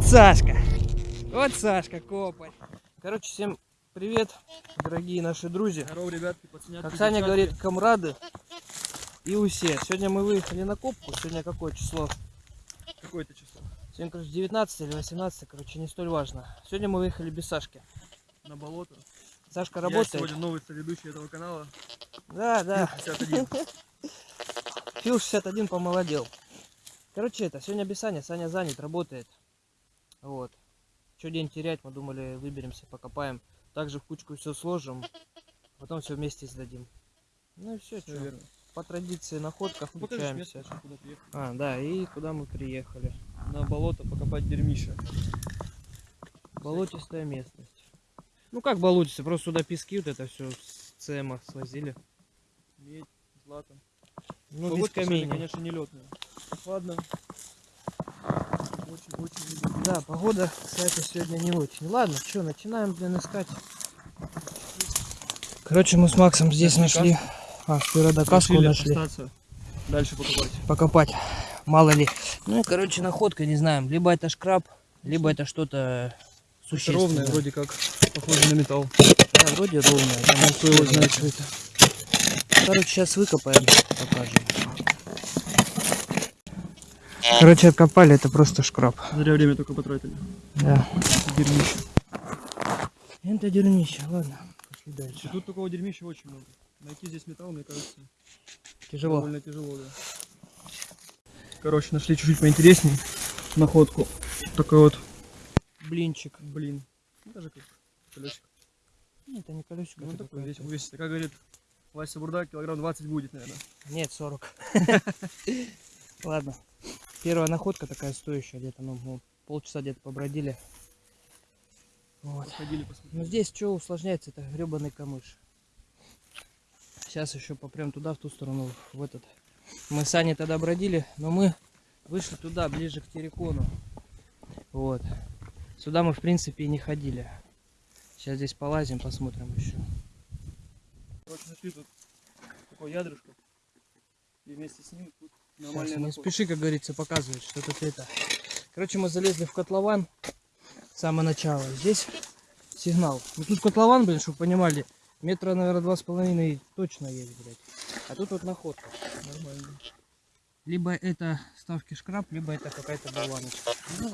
Вот Сашка. Вот Сашка копает. Короче, всем привет, дорогие наши друзья. Здорово, ребятки, пацанятки, Как Саня говорит, комрады и усе. Сегодня мы выехали на копку. Сегодня какое число? Какое-то число. Сегодня, короче, 19 или 18, короче, не столь важно. Сегодня мы выехали без Сашки. На болото. Сашка Я работает. сегодня новый ведущий этого канала. Да, да. 51. Фил 61 помолодел. Короче, это, сегодня без Сани. Саня занят, работает. Вот. Что день терять, мы думали, выберемся, покопаем. Также в кучку все сложим. Потом все вместе сдадим. Ну и все, что. верно. По традиции находка, Ну, включаемся. место, куда приехали. А, да, и куда мы приехали. На болото покопать дерьмища. Болотистая местность. Ну как болотистая, просто сюда пески вот это все с ЦМа свозили. Медь, злато. Ну, без Погодка сегодня, камней. конечно, не летная. Ладно. Очень-очень Да, погода, кстати, сегодня не очень. Ладно, что, начинаем, блин, искать. Короче, мы с Максом здесь нашли. А, спиродокаску нашли. остаться, Дальше покопать. Покопать. Мало ли. Ну, короче, находка, не знаем. Либо это шкраб, либо это что-то Это существенное. ровное, вроде как похоже на металл. Да, вроде ровное. Кто его знает, что это. Короче, сейчас выкопаем, покажем. Короче, откопали, это просто шкраб. Зря время только потратили. Да. Дерьмище. Это дерьмище, ладно. Пошли И дальше. тут такого дерьмища очень много. Найти здесь металл, мне кажется, Тяжело. довольно тяжело, да. Короче, нашли чуть-чуть поинтереснее находку. Такой вот, Блинчик. блин, ну, даже как колесико. Ну, Это не колесико. Ну, такой весь увесистый. Как говорит Вася Бурда, килограмм 20 будет, наверное. Нет, 40. Ладно. Первая находка такая стоящая где-то, ну, полчаса где-то побродили. Вот. Но здесь что усложняется, это гребаный камыш. Сейчас еще попрям туда, в ту сторону, в этот. Мы с Аней тогда бродили, но мы вышли туда, ближе к Терекону. Вот. Сюда мы, в принципе, и не ходили. Сейчас здесь полазим, посмотрим еще. Короче, нашли тут такое ядрышко. И вместе с ним тут Сейчас, не спеши, как говорится, показывать, что тут это. Короче, мы залезли в котлован с самого начала. Здесь сигнал. Ну тут котлован, блин, чтобы понимали, метра, наверное, два с половиной точно есть, блядь. А тут вот находка. Нормально. Либо это ставки шкраб, либо это какая-то болваночка. Ну.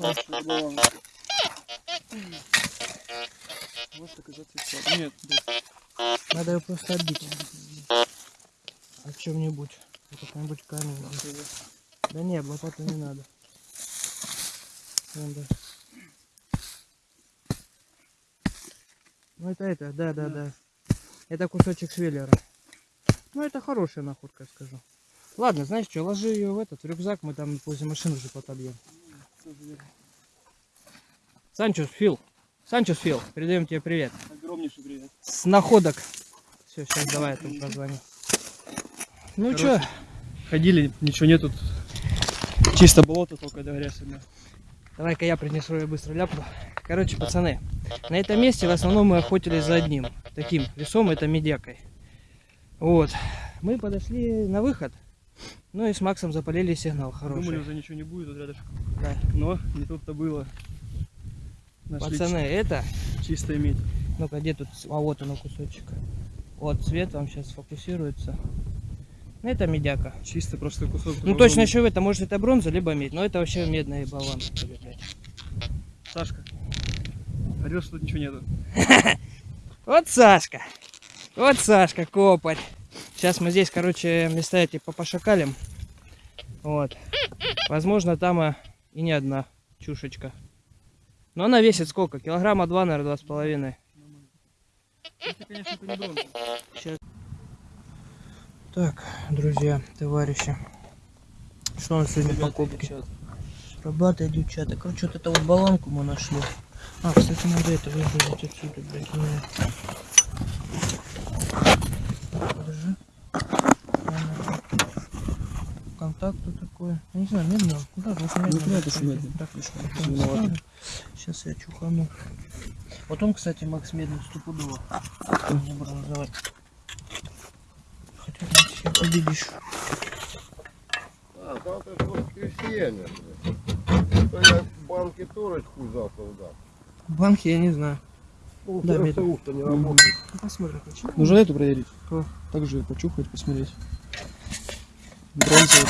Вот так и зацепила. Нет, блин. Надо ее просто отбить. О чем-нибудь. Какой-нибудь камень. Да не, лопату не надо. Вон, да. Ну это это, да, да, да. Это кусочек швеллера. Ну это хорошая находка, я скажу. Ладно, знаешь что, ложи ее в этот в рюкзак, мы там возле машины уже потобьем. Верно. Санчос Фил. Санчос Фил, передаем тебе привет. Огромнейший привет. С находок. Все, сейчас давай я тут позвоню. Ну Короче, что, Ходили, ничего нет тут. Чисто болото только грязь одна. давай-ка я принесу ее быстро ляпну. Короче, пацаны, на этом месте в основном мы охотились за одним. Таким весом, это медякой. Вот. Мы подошли на выход. Ну и с Максом запалили сигнал хороший. Думали, уже ничего не будет тут рядышком. Да. Но не тут-то было. Нашли Пацаны, это... чи- чистая медь. Ну-ка, где тут... А вот оно кусочек. Вот цвет вам сейчас фокусируется. Ну, Это медяка. Чисто просто кусок. Ну такого точно еще это может это бронза, либо медь. Но это вообще медная блядь. Сашка. Орешь, что тут ничего нету. Вот Сашка. Вот Сашка, копать. Сейчас мы здесь, короче, места эти попошакалим. Вот. Возможно, там и не одна чушечка. Но она весит сколько? Килограмма два, наверное, два с половиной. Это, конечно, это не бронза. Сейчас. Так, друзья, товарищи. Что у нас сегодня Ребята, покупки? девчата. Ребята, девчата, короче, вот эту вот баланку мы нашли. А, кстати, надо это выгрузить отсюда, блядь, мне. Подожди. Ладно. Контакт тут такой. Я не знаю, медно. Да, лучше медно. Ну, это медно. Так, виновата? Сейчас я чухану. Вот он, кстати, Макс медный стопудово. Не бронзовый. Хотя победишь. А, завтра же крестьяне. То я банки хуй завтра удар. Банки я не знаю. Ну, Да, да, видно. то не работает. Ну, Посмотрим. почему. Нужно эту проверить? Что? Также почухать, посмотреть. Бронзовый.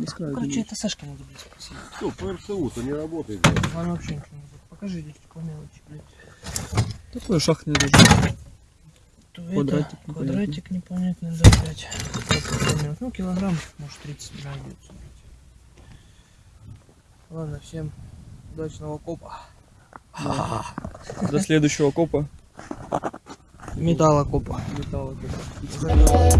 Без края Короче, это Сашка надо будет спросить. Что, ПРСУ-то не работает. блядь. Вообще ничего не будет. Покажи здесь по мелочи, блядь. Такой шахтный даже. Квадратик это, квадратик непонятный, да, блядь. Как это понять? Ну, килограмм, может, 30 найдется. Ладно, всем удачного копа. До следующего копа. Металлокопа. Металла копа. Заебал.